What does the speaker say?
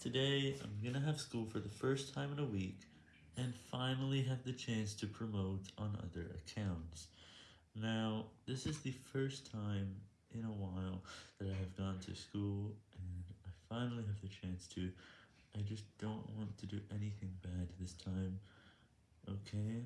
Today, I'm gonna have school for the first time in a week, and finally have the chance to promote on other accounts. Now, this is the first time in a while that I have gone to school, and I finally have the chance to. I just don't want to do anything bad this time, okay?